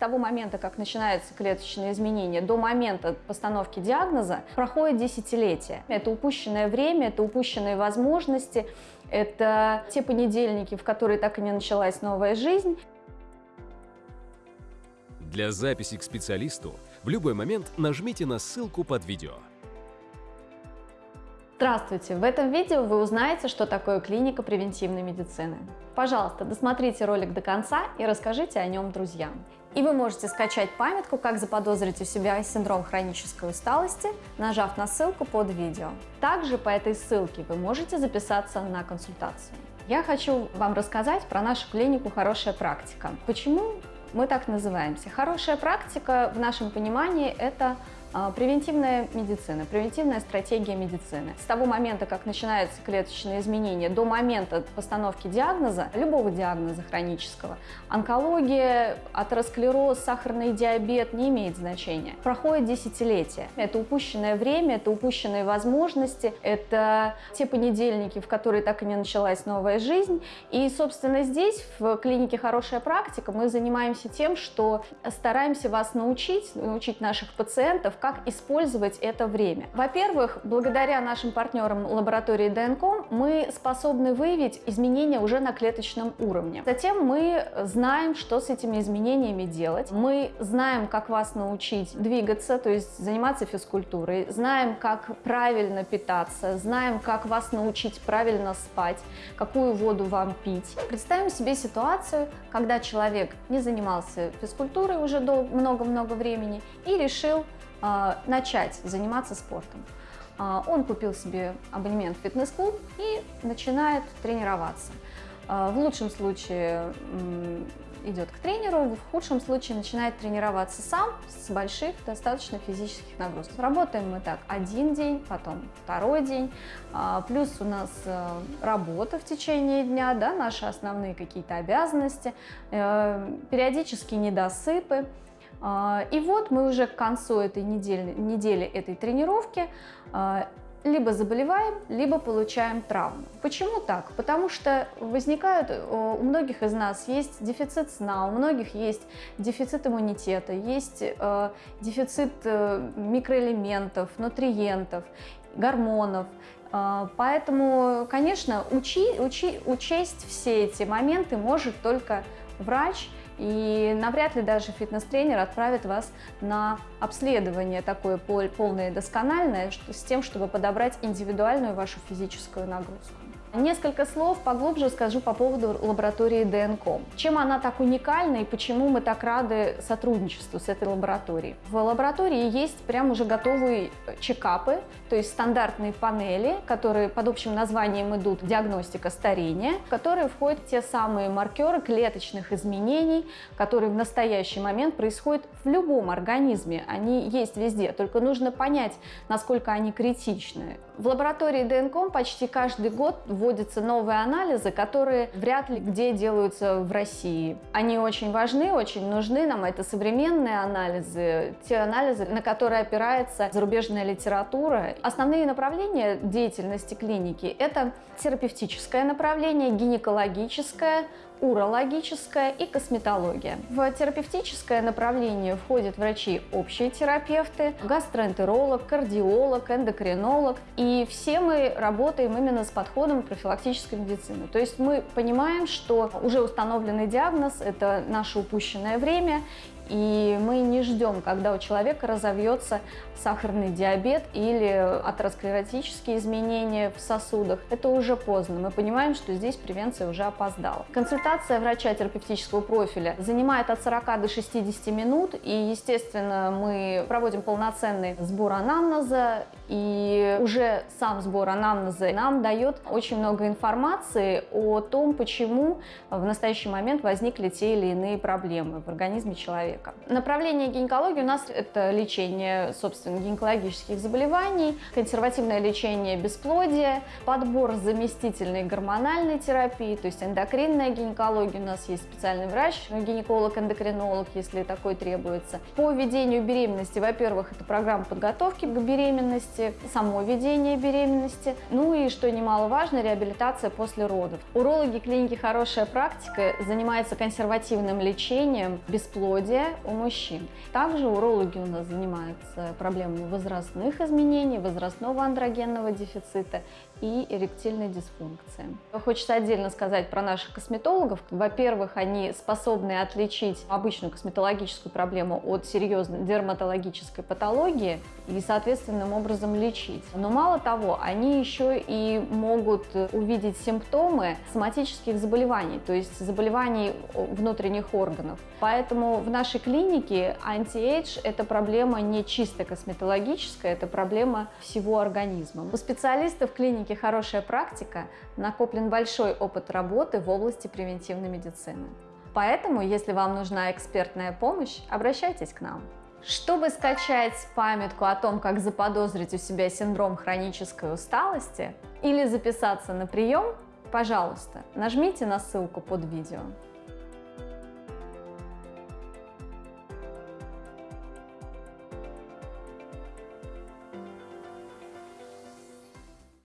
того момента, как начинается клеточное изменение, до момента постановки диагноза проходит десятилетие. Это упущенное время, это упущенные возможности, это те понедельники, в которые так и не началась новая жизнь. Для записи к специалисту в любой момент нажмите на ссылку под видео. Здравствуйте! В этом видео вы узнаете, что такое клиника превентивной медицины. Пожалуйста, досмотрите ролик до конца и расскажите о нем друзьям. И вы можете скачать памятку, как заподозрить у себя синдром хронической усталости, нажав на ссылку под видео. Также по этой ссылке вы можете записаться на консультацию. Я хочу вам рассказать про нашу клинику «Хорошая практика». Почему мы так называемся? Хорошая практика в нашем понимании – это превентивная медицина, превентивная стратегия медицины. С того момента, как начинается клеточное изменение, до момента постановки диагноза, любого диагноза хронического, онкология, атеросклероз, сахарный диабет не имеет значения. Проходит десятилетия. Это упущенное время, это упущенные возможности, это те понедельники, в которые так и не началась новая жизнь. И, собственно, здесь, в клинике «Хорошая практика», мы занимаемся тем, что стараемся вас научить, научить наших пациентов, как использовать это время. Во-первых, благодаря нашим партнерам лаборатории ДНК мы способны выявить изменения уже на клеточном уровне. Затем мы знаем, что с этими изменениями делать. Мы знаем, как вас научить двигаться, то есть заниматься физкультурой, знаем, как правильно питаться, знаем, как вас научить правильно спать, какую воду вам пить. Представим себе ситуацию, когда человек не занимался физкультурой уже много-много времени и решил начать заниматься спортом. А, он купил себе абонемент в фитнес-клуб и начинает тренироваться. А, в лучшем случае идет к тренеру, в худшем случае начинает тренироваться сам с больших достаточно физических нагрузок. Работаем мы так один день, потом второй день, плюс у нас э, работа в течение дня, да, наши основные какие-то обязанности, э, периодические недосыпы. А, и вот мы уже к концу этой недели, недели этой тренировки а, либо заболеваем, либо получаем травму. Почему так? Потому что возникают, э, у многих из нас есть дефицит сна, у многих есть дефицит иммунитета, есть э, дефицит э, микроэлементов, нутриентов, гормонов. Поэтому, конечно, учи, учи, учесть все эти моменты может только врач, и навряд ли даже фитнес-тренер отправит вас на обследование такое полное и доскональное, с тем, чтобы подобрать индивидуальную вашу физическую нагрузку. Несколько слов поглубже скажу по поводу лаборатории ДНК. Чем она так уникальна и почему мы так рады сотрудничеству с этой лабораторией? В лаборатории есть прям уже готовые чекапы, то есть стандартные панели, которые под общим названием идут диагностика старения, в которые входят те самые маркеры клеточных изменений, которые в настоящий момент происходят в любом организме. Они есть везде, только нужно понять, насколько они критичны. В лаборатории ДНК почти каждый год вводятся новые анализы, которые вряд ли где делаются в России. Они очень важны, очень нужны нам. Это современные анализы, те анализы, на которые опирается зарубежная литература. Основные направления деятельности клиники – это терапевтическое направление, гинекологическое, урологическая и косметология. В терапевтическое направление входят врачи общие терапевты, гастроэнтеролог, кардиолог, эндокринолог. И все мы работаем именно с подходом профилактической медицины. То есть мы понимаем, что уже установленный диагноз – это наше упущенное время, и мы не ждем, когда у человека разовьется сахарный диабет или атеросклеротические изменения в сосудах. Это уже поздно. Мы понимаем, что здесь превенция уже опоздала. Консультация врача терапевтического профиля занимает от 40 до 60 минут. И, естественно, мы проводим полноценный сбор анамнеза. И уже сам сбор анамнеза нам дает очень много информации о том, почему в настоящий момент возникли те или иные проблемы в организме человека. Направление гинекологии у нас это лечение, собственно, гинекологических заболеваний, консервативное лечение бесплодия, подбор заместительной гормональной терапии, то есть эндокринная гинекология. У нас есть специальный врач, гинеколог-эндокринолог, если такой требуется. По ведению беременности, во-первых, это программа подготовки к беременности, само ведение беременности, ну и, что немаловажно, реабилитация после родов. Урологи клиники «Хорошая практика» занимаются консервативным лечением бесплодия, у мужчин. Также урологи у нас занимаются проблемами возрастных изменений, возрастного андрогенного дефицита и эректильной дисфункции. Хочется отдельно сказать про наших косметологов. Во-первых, они способны отличить обычную косметологическую проблему от серьезной дерматологической патологии и соответственным образом лечить. Но мало того, они еще и могут увидеть симптомы соматических заболеваний, то есть заболеваний внутренних органов. Поэтому в нашей клинике anti-age – это проблема не чисто косметологическая, это проблема всего организма. У специалистов клиники «Хорошая практика» накоплен большой опыт работы в области превентивной медицины. Поэтому, если вам нужна экспертная помощь, обращайтесь к нам. Чтобы скачать памятку о том, как заподозрить у себя синдром хронической усталости или записаться на прием, пожалуйста, нажмите на ссылку под видео.